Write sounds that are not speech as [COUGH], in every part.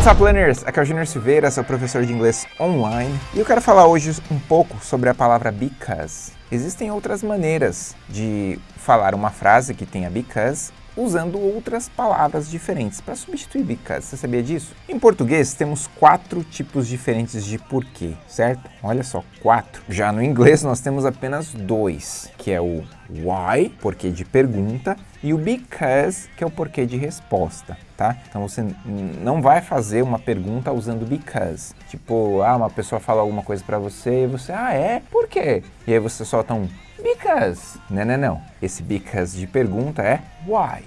What's up, learners? Aqui é o Junior Silveira, sou professor de inglês online e eu quero falar hoje um pouco sobre a palavra because. Existem outras maneiras de falar uma frase que tenha because usando outras palavras diferentes para substituir because. Você sabia disso? Em português temos quatro tipos diferentes de porquê, certo? Olha só, quatro. Já no inglês nós temos apenas dois, que é o why, porquê de pergunta, e o because, que é o porquê de resposta, tá? Então você não vai fazer uma pergunta usando because. Tipo, ah, uma pessoa fala alguma coisa para você e você, ah, é? Por quê? E aí você solta um because. Não, não, não. Esse because de pergunta é why.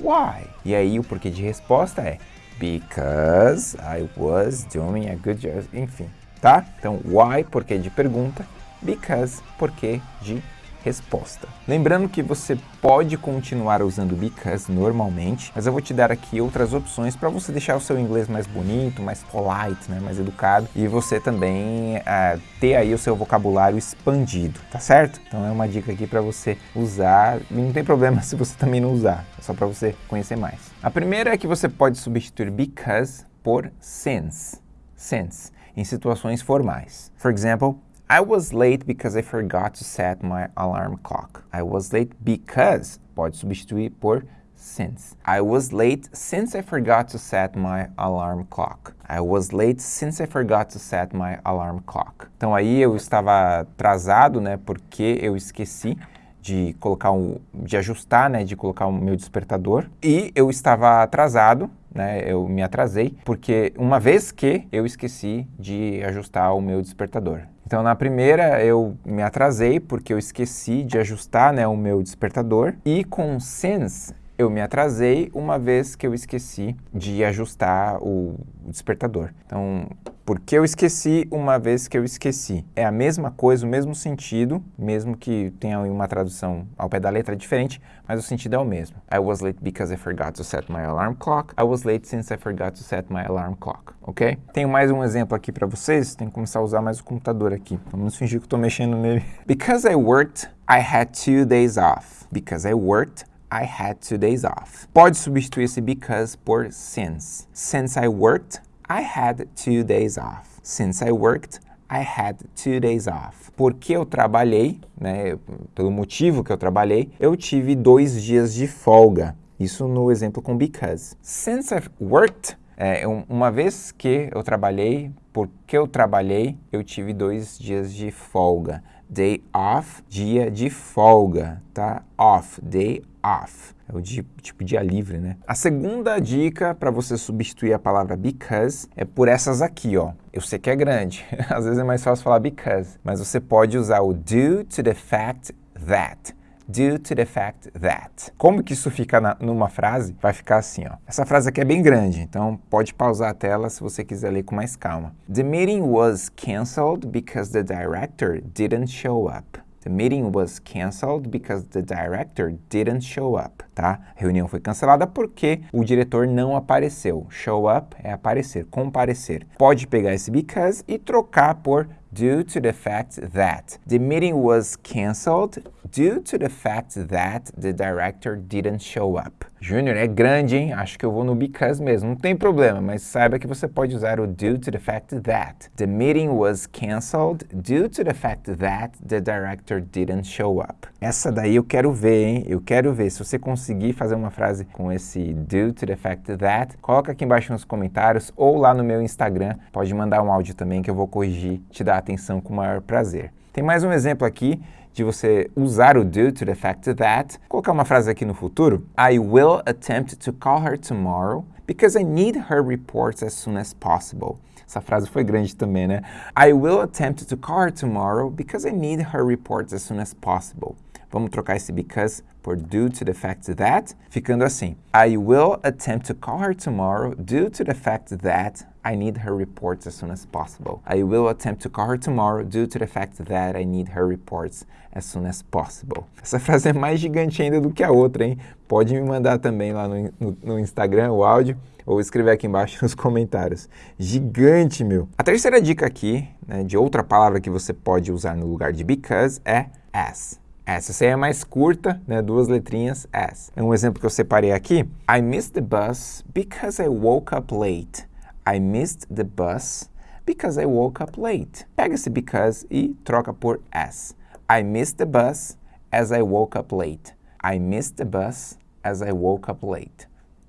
Why? E aí o porquê de resposta é because I was doing a good job. Enfim, tá? Então, why, porquê de pergunta. Because, porquê de resposta. Lembrando que você pode continuar usando because normalmente, mas eu vou te dar aqui outras opções para você deixar o seu inglês mais bonito, mais polite, né, mais educado e você também uh, ter aí o seu vocabulário expandido, tá certo? Então é uma dica aqui para você usar e não tem problema [LAUGHS] se você também não usar, é só para você conhecer mais. A primeira é que você pode substituir because por since, since, em situações formais. For example, I was late because I forgot to set my alarm clock. I was late because pode substituir por since. I was late since I forgot to set my alarm clock. I was late since I forgot to set my alarm clock. Então aí eu estava atrasado, né, porque eu esqueci de colocar um, de ajustar, né, de colocar o meu despertador e eu estava atrasado né, eu me atrasei, porque uma vez que eu esqueci de ajustar o meu despertador. Então, na primeira, eu me atrasei porque eu esqueci de ajustar né, o meu despertador. E com since, eu me atrasei uma vez que eu esqueci de ajustar o despertador. Então, porque eu esqueci uma vez que eu esqueci. É a mesma coisa, o mesmo sentido, mesmo que tenha uma tradução ao pé da letra diferente, mas o sentido é o mesmo. I was late because I forgot to set my alarm clock. I was late since I forgot to set my alarm clock, ok? Tenho mais um exemplo aqui para vocês, tenho que começar a usar mais o computador aqui. Vamos fingir que estou mexendo nele. [LAUGHS] Because I worked, I had two days off. Because I worked, I had two days off. Pode substituir esse because por since. Since I worked, I had two days off. Since I worked, I had two days off. Porque eu trabalhei, né, pelo motivo que eu trabalhei, eu tive dois dias de folga. Isso no exemplo com because. Since I've worked, é, uma vez que eu trabalhei, porque eu trabalhei, eu tive dois dias de folga. Day off, dia de folga, tá? Off, day off. É o dia, tipo dia livre, né? A segunda dica para você substituir a palavra because é por essas aqui, ó. Eu sei que é grande, [LAUGHS] às vezes é mais fácil falar because, mas você pode usar o due to the fact that due to the fact that. Como que isso fica na, numa frase? Vai ficar assim, ó. Essa frase aqui é bem grande, então pode pausar a tela se você quiser ler com mais calma. The meeting was cancelled because the director didn't show up. The meeting was cancelled because the director didn't show up, tá? A reunião foi cancelada porque o diretor não apareceu. Show up é aparecer, comparecer. Pode pegar esse because e trocar por due to the fact that. The meeting was cancelled due to the fact that the director didn't show up. Júnior, é grande, hein? Acho que eu vou no because mesmo. Não tem problema, mas saiba que você pode usar o due to the fact that. The meeting was cancelled due to the fact that the director didn't show up. Essa daí eu quero ver, hein? Eu quero ver. Se você conseguir fazer uma frase com esse due to the fact that, coloca aqui embaixo nos comentários ou lá no meu Instagram. Pode mandar um áudio também que eu vou corrigir, te dar atenção com o maior prazer. Tem mais um exemplo aqui de você usar o do to the fact that, colocar uma frase aqui no futuro. I will attempt to call her tomorrow because I need her reports as soon as possible. Essa frase foi grande também, né? I will attempt to call her tomorrow because I need her reports as soon as possible. Vamos trocar esse because por due to the fact that, ficando assim. I will attempt to call her tomorrow due to the fact that I need her reports as soon as possible. I will attempt to call her tomorrow due to the fact that I need her reports as soon as possible. Essa [LAUGHS] frase é mais gigante ainda do que a outra, hein? Pode me mandar também lá no, no, no Instagram o áudio ou escrever aqui embaixo [LAUGHS] nos comentários. Gigante, meu! A terceira dica aqui, né, de outra palavra que você pode usar no lugar de because é as. Essa Essa é mais curta, né? duas letrinhas, as. É um exemplo que eu separei aqui. I missed the bus because I woke up late. I missed the bus because I woke up late. Pega esse because e troca por as. I missed the bus as I woke up late. I missed the bus as I woke up late.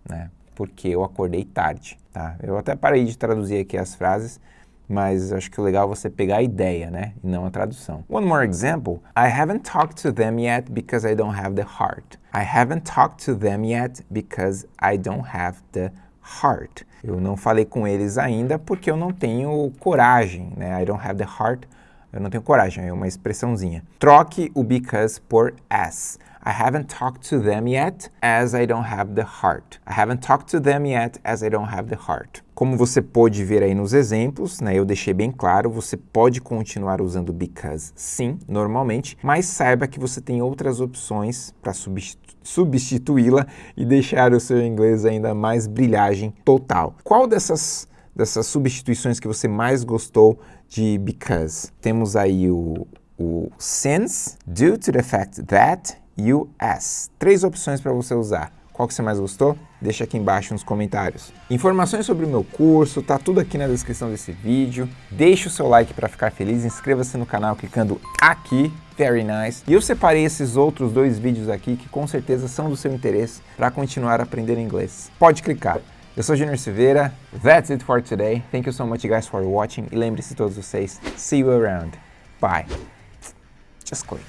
Né? Porque eu acordei tarde, tá? Eu até parei de traduzir aqui as frases, mas acho que o legal é você pegar a ideia, né? E não a tradução. One more example. I haven't talked to them yet because I don't have the heart. I haven't talked to them yet because I don't have the heart. Eu não falei com eles ainda porque eu não tenho coragem, né? I don't have the heart. Eu não tenho coragem, é uma expressãozinha. Troque o because por as. I haven't talked to them yet as I don't have the heart. I haven't talked to them yet as I don't have the heart. Como você pode ver aí nos exemplos, né, eu deixei bem claro, você pode continuar usando because sim, normalmente, mas saiba que você tem outras opções para substituí-la e deixar o seu inglês ainda mais brilhagem total. Qual dessas dessas substituições que você mais gostou de because? Temos aí o, o since, due to the fact that US. Três opções para você usar. Qual que você mais gostou? Deixa aqui embaixo nos comentários. Informações sobre o meu curso, tá tudo aqui na descrição desse vídeo. Deixe o seu like para ficar feliz, inscreva-se no canal clicando aqui, very nice. E eu separei esses outros dois vídeos aqui que com certeza são do seu interesse para continuar aprendendo inglês. Pode clicar. Eu sou Junior Silveira, that's it for today. Thank you so much guys for watching e lembre-se todos vocês, see you around. Bye. Just click.